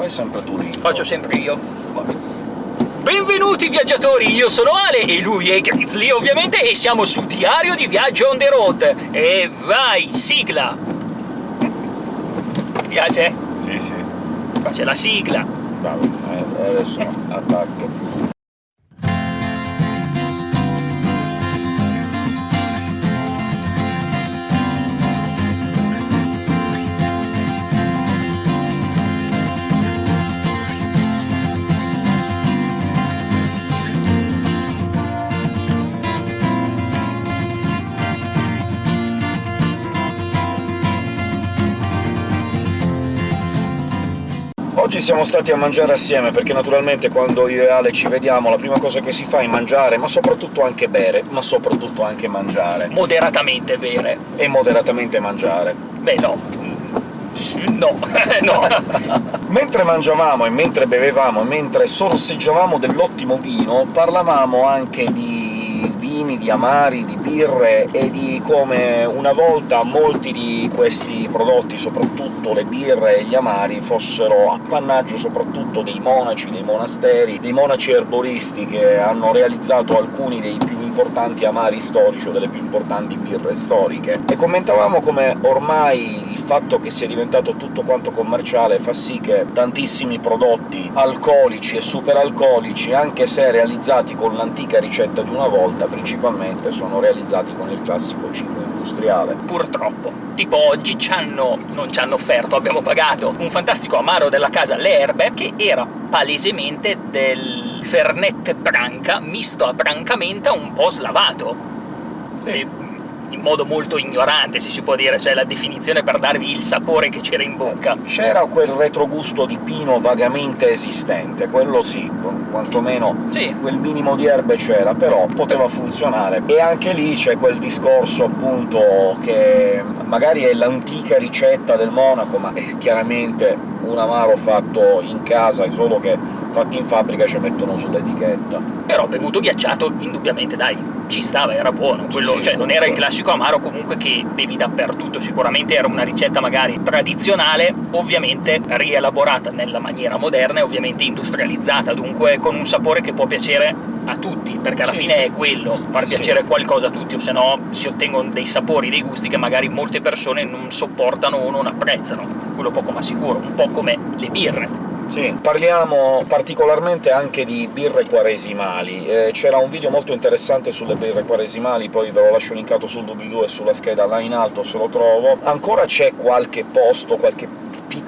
Fai sempre tu lì. Faccio sempre io. Benvenuti viaggiatori, io sono Ale e lui è Grizzly ovviamente e siamo su Diario di Viaggio on the road. E vai, sigla! Ti piace? Sì, sì. Qua c'è la sigla. Bravo. Eh, adesso attacco. Oggi siamo stati a mangiare assieme, perché naturalmente quando io e Ale ci vediamo la prima cosa che si fa è mangiare, ma soprattutto anche bere, ma soprattutto anche mangiare. Moderatamente bere. E moderatamente mangiare. Beh, no. No, no. mentre mangiavamo e mentre bevevamo e mentre sorseggiavamo dell'ottimo vino, parlavamo anche di vini, di amari, di birre, e di come una volta molti di questi prodotti, soprattutto le birre e gli amari, fossero appannaggio soprattutto dei monaci, dei monasteri, dei monaci erboristi che hanno realizzato alcuni dei più importanti amari storici o delle più importanti birre storiche. E commentavamo come ormai fatto che sia diventato tutto quanto commerciale fa sì che tantissimi prodotti alcolici e superalcolici, anche se realizzati con l'antica ricetta di una volta, principalmente sono realizzati con il classico ciclo industriale. Purtroppo. Tipo oggi ci hanno... non ci hanno offerto, abbiamo pagato un fantastico amaro della casa Le Erbe, che era palesemente del Fernet Branca misto a Brancamenta un po' slavato. Sì. Sì, in modo molto ignorante, se si può dire, cioè la definizione per darvi il sapore che c'era in bocca. C'era quel retrogusto di pino vagamente esistente, quello sì, quantomeno Sì. quel minimo di erbe c'era, però poteva funzionare. E anche lì c'è quel discorso, appunto, che magari è l'antica ricetta del monaco, ma è chiaramente un amaro fatto in casa, solo che fatti in fabbrica ci mettono sull'etichetta. Però bevuto ghiacciato, indubbiamente, dai, ci stava, era buono. Quello, sì, cioè, non era il classico amaro comunque che bevi dappertutto, sicuramente era una ricetta magari tradizionale, ovviamente rielaborata nella maniera moderna e ovviamente industrializzata, dunque con un sapore che può piacere a tutti, perché alla Sì, fine sì. è quello, far Sì, piacere qualcosa a tutti, o se no si ottengono dei sapori, dei gusti che magari molte persone non sopportano o non apprezzano, quello poco ma sicuro, un po' come le birre. Sì, parliamo particolarmente anche di birre quaresimali. Eh, C'era un video molto interessante sulle birre quaresimali, poi ve lo lascio linkato sul doobly-doo e sulla scheda là in alto se lo trovo. Ancora c'è qualche posto, qualche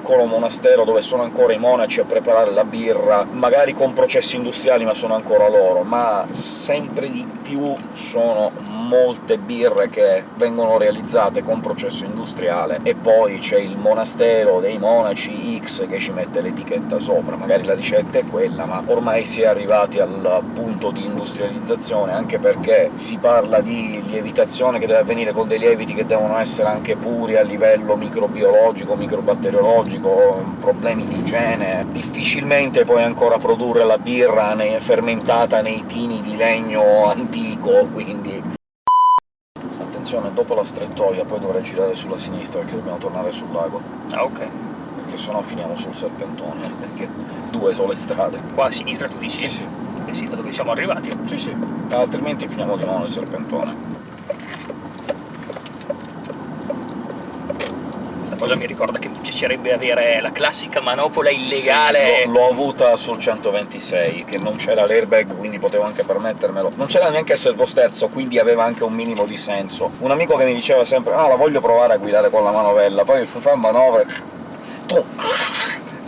piccolo monastero dove sono ancora i monaci a preparare la birra, magari con processi industriali, ma sono ancora loro, ma sempre di più sono molte birre che vengono realizzate con processo industriale, e poi c'è il monastero dei monaci X che ci mette l'etichetta sopra. Magari la ricetta è quella, ma ormai si è arrivati al punto di industrializzazione, anche perché si parla di lievitazione che deve avvenire con dei lieviti che devono essere anche puri a livello microbiologico, microbatteriologico, problemi di igiene... Difficilmente puoi ancora produrre la birra ne- fermentata nei tini di legno antico, quindi Attenzione, dopo la strettoia poi dovrei girare sulla sinistra perché dobbiamo tornare sul lago, Ah, ok. perché sennò finiamo sul serpentone, perché due sono le strade. Qua a sinistra tu dici? Sì, sì. Eh sì, da dove siamo arrivati. Sì, sì. Altrimenti finiamo di nuovo nel serpentone. Cosa mi ricorda che mi piacerebbe avere la classica manopola illegale. Sì, l'ho- avuta sul 126, che non c'era l'airbag, quindi potevo anche permettermelo. Non c'era neanche il servosterzo, quindi aveva anche un minimo di senso. Un amico che mi diceva sempre «No, la voglio provare a guidare con la manovella», poi fa manovra e... Tu...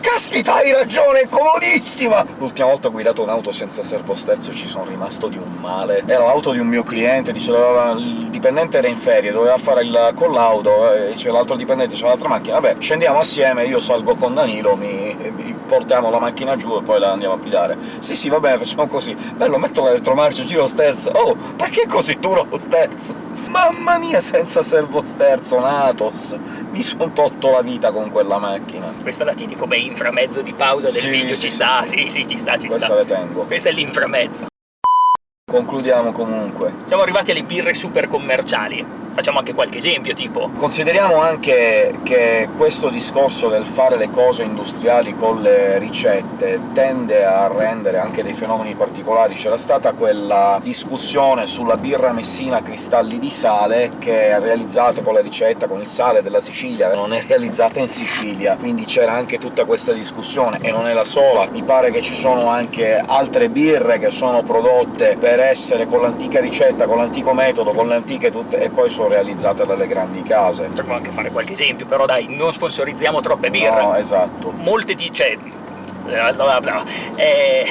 Caspita, hai ragione, è comodissima! L'ultima volta ho guidato un'auto senza servosterzo e ci sono rimasto di un male. Era l'auto di un mio cliente, diceva, il dipendente era in ferie, doveva fare il collaudo, e c'è l'altro dipendente, c'è l'altra macchina, vabbè, scendiamo assieme, io salgo con Danilo, mi, mi portiamo la macchina giù e poi la andiamo a pigliare. Sì, sì, va bene, facciamo così. Bello, metto l'elettromarcia, giro sterzo. Oh, perché è così duro lo sterzo? Mamma mia, senza servosterzo, Natos! Mi son tolto la vita con quella macchina. Questa la tieni come inframezzo di pausa del Sì, video, sì, ci sì, sta, sì. sì, ci sta, ci Questa sta. le tengo. Questo è l'inframezzo. Concludiamo comunque. Siamo arrivati alle birre super commerciali. Facciamo anche qualche esempio, tipo... Consideriamo anche che questo discorso del fare le cose industriali con le ricette tende a rendere anche dei fenomeni particolari. C'era stata quella discussione sulla birra messina a cristalli di sale, che è realizzata con la ricetta con il sale della Sicilia, non è realizzata in Sicilia, quindi c'era anche tutta questa discussione, e non è la sola. Mi pare che ci sono anche altre birre che sono prodotte per essere con l'antica ricetta, con l'antico metodo, con le antiche tutte... e poi sono realizzate dalle grandi case. Potremmo anche fare qualche esempio, però dai, non sponsorizziamo troppe birre. No, esatto. Molte di... cioè... Bla bla eh...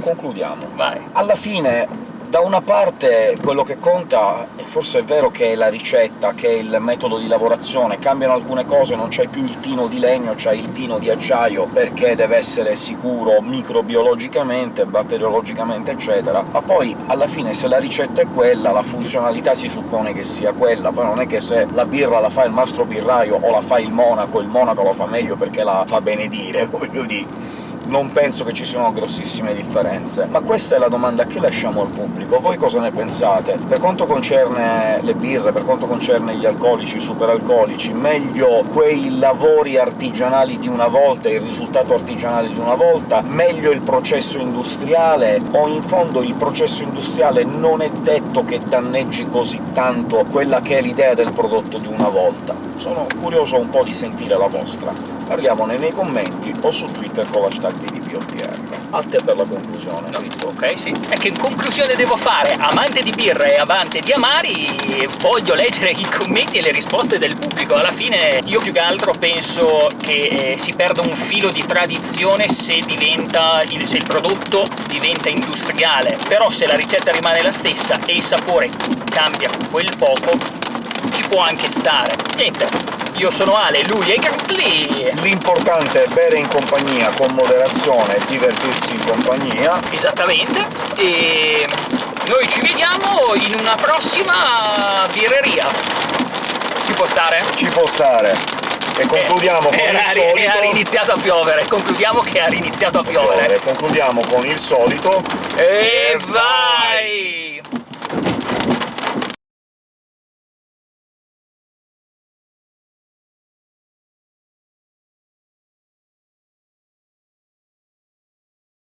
Concludiamo. Vai. Alla fine da una parte quello che conta, e forse è vero che è la ricetta, che è il metodo di lavorazione, cambiano alcune cose, non c'hai più il tino di legno, c'hai il tino di acciaio, perché deve essere sicuro microbiologicamente, batteriologicamente, eccetera, ma poi alla fine se la ricetta è quella, la funzionalità si suppone che sia quella, poi non è che se la birra la fa il mastro birraio o la fa il monaco, il monaco lo fa meglio perché la fa benedire, voglio dire non penso che ci siano grossissime differenze. Ma questa è la domanda che lasciamo al pubblico. Voi cosa ne pensate? Per quanto concerne le birre, per quanto concerne gli alcolici, i superalcolici, meglio quei lavori artigianali di una volta, il risultato artigianale di una volta, meglio il processo industriale, o in fondo il processo industriale non è detto che danneggi così tanto quella che è l'idea del prodotto di una volta? Sono curioso un po' di sentire la vostra parliamone nei commenti o su Twitter con l'hashtag BDPOTR. A te per la conclusione, no, Ok, sì. E che conclusione devo fare? Amante di birra e amante di amari, voglio leggere i commenti e le risposte del pubblico. Alla fine io più che altro penso che eh, si perda un filo di tradizione se, diventa il, se il prodotto diventa industriale. Però se la ricetta rimane la stessa e il sapore cambia quel poco, ci può anche stare. Niente, io sono Ale, lui è Garzli! L'importante è bere in compagnia, con moderazione, e divertirsi in compagnia. Esattamente, e noi ci vediamo in una prossima birreria. Ci può stare? Ci può stare. E concludiamo eh, con il solito... E ha riniziato a piovere, concludiamo che ha riniziato a piovere. Concludiamo con il solito... E vai!